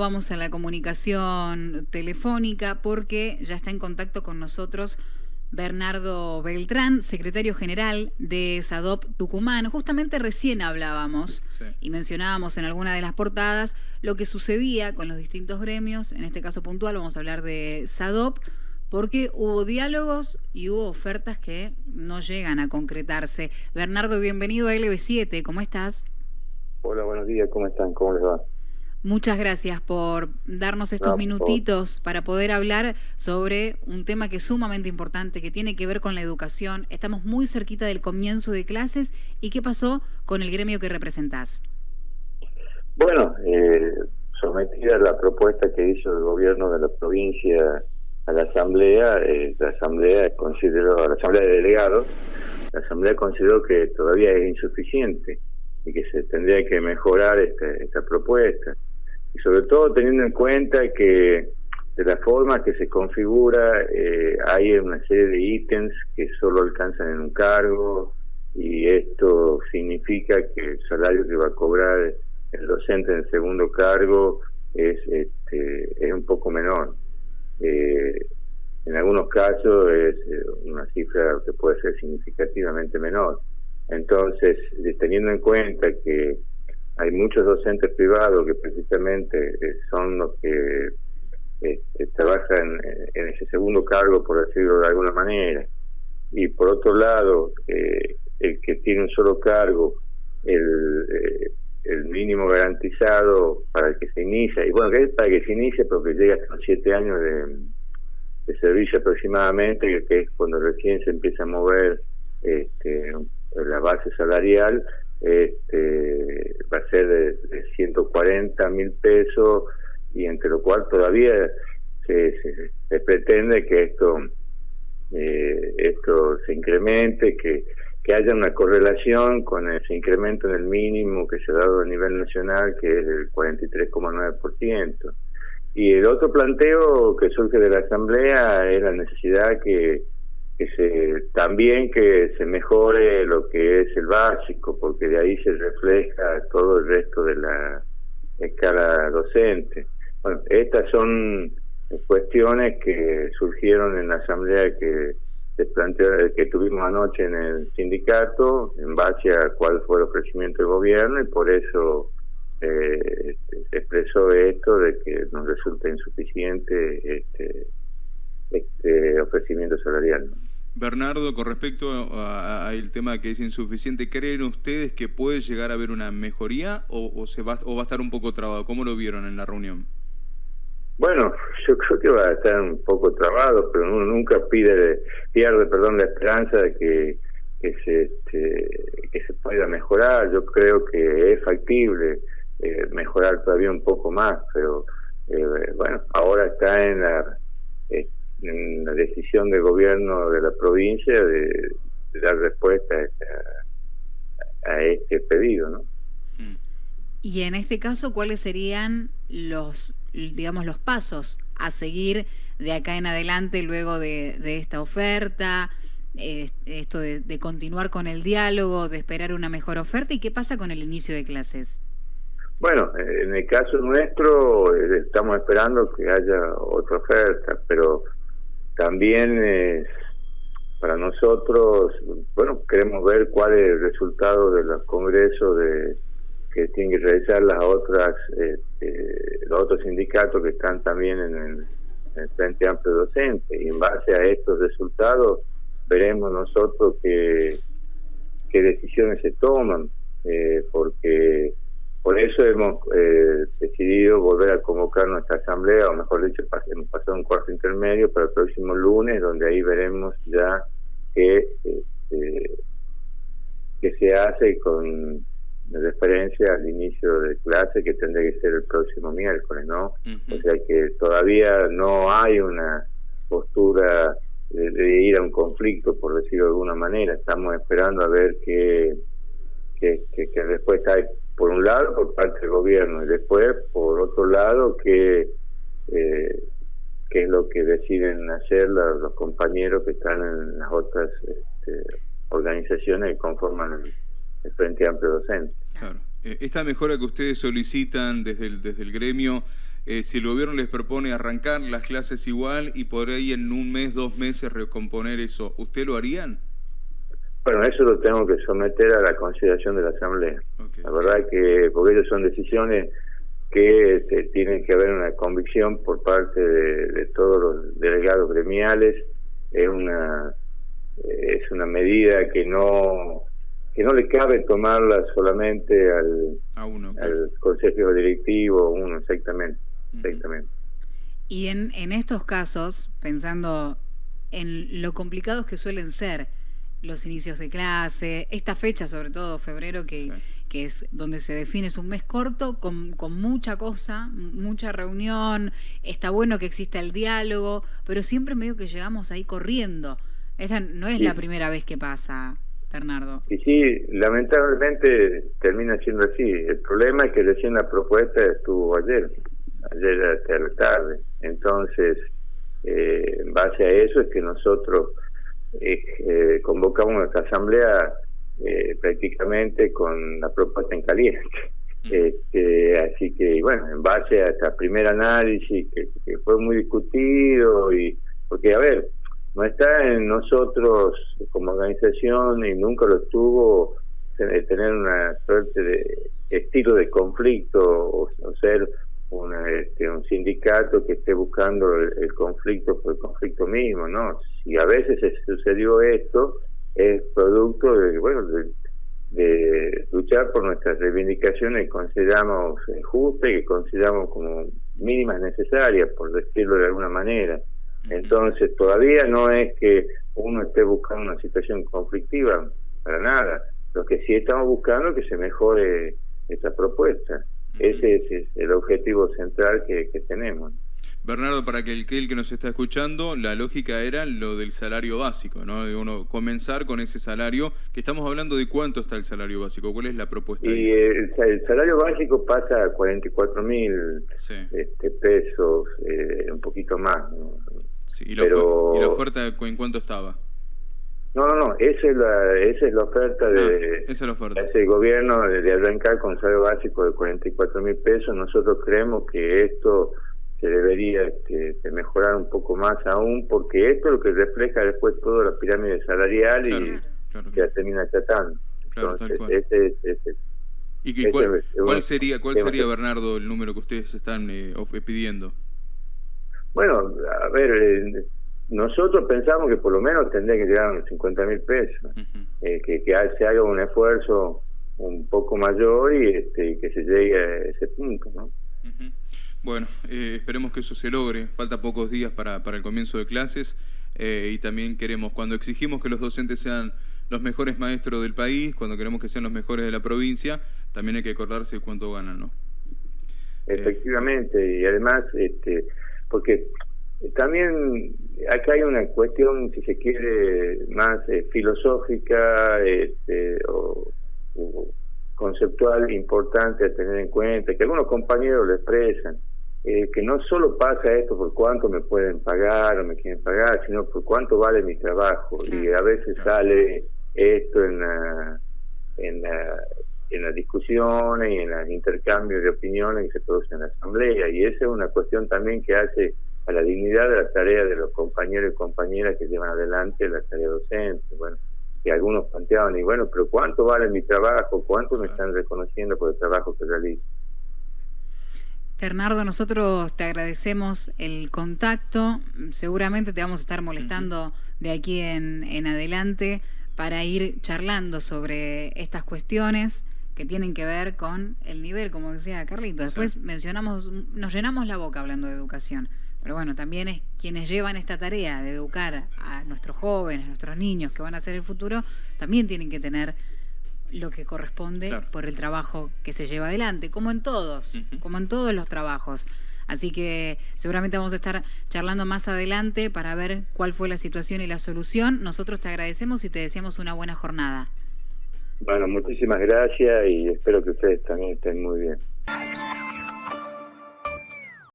Vamos a la comunicación telefónica porque ya está en contacto con nosotros Bernardo Beltrán, secretario general de SADOP Tucumán. Justamente recién hablábamos y mencionábamos en alguna de las portadas lo que sucedía con los distintos gremios, en este caso puntual vamos a hablar de SADOP, porque hubo diálogos y hubo ofertas que no llegan a concretarse. Bernardo, bienvenido a LB7, ¿cómo estás? Hola, buenos días, ¿cómo están? ¿Cómo les va? Muchas gracias por darnos estos minutitos para poder hablar sobre un tema que es sumamente importante, que tiene que ver con la educación. Estamos muy cerquita del comienzo de clases. ¿Y qué pasó con el gremio que representás? Bueno, eh, sometida la propuesta que hizo el gobierno de la provincia a la Asamblea, eh, la Asamblea consideró, a la Asamblea de Delegados, la Asamblea consideró que todavía es insuficiente y que se tendría que mejorar esta propuesta y sobre todo teniendo en cuenta que de la forma que se configura eh, hay una serie de ítems que solo alcanzan en un cargo y esto significa que el salario que va a cobrar el docente en el segundo cargo es, este, es un poco menor. Eh, en algunos casos es eh, una cifra que puede ser significativamente menor. Entonces, teniendo en cuenta que hay muchos docentes privados que precisamente eh, son los que este, trabajan en, ese segundo cargo, por decirlo de alguna manera. Y por otro lado, eh, el que tiene un solo cargo, el, eh, el mínimo garantizado para el que se inicia, y bueno, que es para que se inicie porque llega hasta los siete años de, servicio aproximadamente, que es cuando recién se empieza a mover este, la base salarial, este, va a ser de, 140 mil pesos y entre lo cual todavía se, se, pretende que esto eh, esto se incremente, que, que haya una correlación con ese incremento en el mínimo que se ha dado a nivel nacional, que es el 43,9%. Y el otro planteo que surge de la Asamblea es la necesidad que que se también que se mejore lo que es el básico porque de ahí se refleja todo el resto de la escala docente. Bueno estas son cuestiones que surgieron en la asamblea que se planteó que tuvimos anoche en el sindicato en base a cuál fue el ofrecimiento del gobierno y por eso eh, se expresó esto de que nos resulta insuficiente este este ofrecimiento salarial. Bernardo, con respecto al tema que es insuficiente, ¿creen ustedes que puede llegar a haber una mejoría o, se va, o va a estar un poco trabado? ¿Cómo lo vieron en la reunión? Bueno, yo creo que va a estar un poco trabado, pero uno nunca pide, pierde perdón, la esperanza de que, que, se, este, que se pueda mejorar. Yo creo que es factible eh, mejorar todavía un poco más, pero eh, bueno, ahora está en la en la decisión del gobierno de la provincia de, dar respuesta a, este pedido, ¿no? Mm. Y en este caso, ¿cuáles serían los, digamos, los pasos a seguir de acá en adelante luego de, esta oferta? Eh, esto de, de, continuar con el diálogo, de esperar una mejor oferta y qué pasa con el inicio de clases. Bueno, en el caso nuestro eh, estamos esperando que haya otra oferta, pero también es para nosotros, bueno, queremos ver cuál es el resultado de los congresos de que tienen que realizar las otras este, los otros sindicatos que están también en el, Frente Amplio Docente. Y en base a estos resultados veremos nosotros qué, qué decisiones se toman eh, porque por eso hemos eh, decidido volver a convocar nuestra asamblea, o mejor dicho, hemos pasado un cuarto intermedio para el próximo lunes, donde ahí veremos ya qué, este, se hace con referencia al inicio de clase, que tendría que ser el próximo miércoles, ¿no? O sea que todavía no hay una postura de, ir a un conflicto, por decirlo de alguna manera. Estamos esperando a ver qué, qué, qué respuesta hay por un lado por parte del gobierno y después por otro lado que eh, es lo que deciden hacer los, compañeros que están en las otras este, organizaciones que conforman el, Frente Amplio Docente. Claro. Eh, esta mejora que ustedes solicitan desde el, desde el gremio eh, si el gobierno les propone arrancar las clases igual y por ahí en un mes, dos meses recomponer eso, ¿usted lo harían? Bueno, eso lo tengo que someter a la consideración de la Asamblea. La verdad que, porque ellos son decisiones que este, tienen que haber una convicción por parte de, todos los delegados gremiales, es una es una medida que no que no le cabe tomarla solamente al, al consejo directivo, uno exactamente, exactamente. Y en, en estos casos, pensando en lo complicados que suelen ser los inicios de clase, esta fecha sobre todo, febrero, que, que es donde se define, es un mes corto con, con, mucha cosa, mucha reunión, está bueno que exista el diálogo, pero siempre medio que llegamos ahí corriendo. Esa no es la primera vez que pasa, Bernardo. Y sí, lamentablemente termina siendo así. El problema es que recién la propuesta estuvo ayer, ayer hasta la tarde. Entonces, eh, en base a eso es que nosotros eh, convocamos nuestra asamblea eh, prácticamente con la propuesta en caliente. Este, así que, bueno, en base a este primer análisis que, fue muy discutido, y porque, a ver, no está en nosotros como organización y nunca lo estuvo tener una suerte de estilo de conflicto o, o ser este, un sindicato que esté buscando el, conflicto por el conflicto mismo, ¿no? Si a veces sucedió esto, es producto de, bueno, de, luchar por nuestras reivindicaciones que consideramos justas y que consideramos como mínimas necesarias, por decirlo de alguna manera. Entonces, todavía no es que uno esté buscando una situación conflictiva, para nada. Lo que sí estamos buscando es que se mejore esta propuesta. Ese es, el objetivo central que, tenemos. Bernardo, para que el, que el que nos está escuchando, la lógica era lo del salario básico, ¿no? De uno comenzar con ese salario, que estamos hablando de cuánto está el salario básico, ¿cuál es la propuesta? Y el, salario básico pasa a 44 mil este, pesos, eh, un poquito más. Sí, ¿y, la ¿Y la oferta en cuánto estaba? No, no, no, esa es la, esa es la oferta de ah, esa es la oferta. ese gobierno de arrancar con salario básico de 44 mil pesos. Nosotros creemos que esto se debería este, mejorar un poco más aún, porque esto es lo que refleja después toda la pirámide salarial y ya termina tratando. Entonces, ese, ese, ¿Y cuál, cuál, sería, cuál sería, Bernardo, el número que ustedes están eh, pidiendo? Bueno, a ver, eh, nosotros pensamos que por lo menos tendría que llegar a unos 50 mil pesos, eh, que, se haga un esfuerzo un poco mayor y este, que se llegue a ese punto. ¿no? Bueno, eh, esperemos que eso se logre. Falta pocos días para, para el comienzo de clases eh, y también queremos, cuando exigimos que los docentes sean los mejores maestros del país, cuando queremos que sean los mejores de la provincia, también hay que acordarse de cuánto ganan, ¿no? Efectivamente, y además, este, porque también acá hay una cuestión, si se quiere, más eh, filosófica este, o, conceptual importante a tener en cuenta, que algunos compañeros lo expresan, eh, que no solo pasa esto por cuánto me pueden pagar o me quieren pagar, sino por cuánto vale mi trabajo. Y a veces sale esto en la, en la, en las discusiones y en los intercambios de opiniones que se producen en la asamblea. Y esa es una cuestión también que hace a la dignidad de la tarea de los compañeros y compañeras que llevan adelante la tarea docente. Bueno, y algunos planteaban, y bueno, pero ¿cuánto vale mi trabajo? ¿Cuánto me están reconociendo por el trabajo que realizo? Bernardo, nosotros te agradecemos el contacto. Seguramente te vamos a estar molestando de aquí en, en adelante para ir charlando sobre estas cuestiones que tienen que ver con el nivel, como decía Carlito. Después mencionamos, nos llenamos la boca hablando de educación. Pero bueno, también es quienes llevan esta tarea de educar a nuestros jóvenes, a nuestros niños que van a ser el futuro, también tienen que tener lo que corresponde por el trabajo que se lleva adelante, como en todos, como en todos los trabajos. Así que seguramente vamos a estar charlando más adelante para ver cuál fue la situación y la solución. Nosotros te agradecemos y te deseamos una buena jornada. Bueno, muchísimas gracias y espero que ustedes también estén muy bien.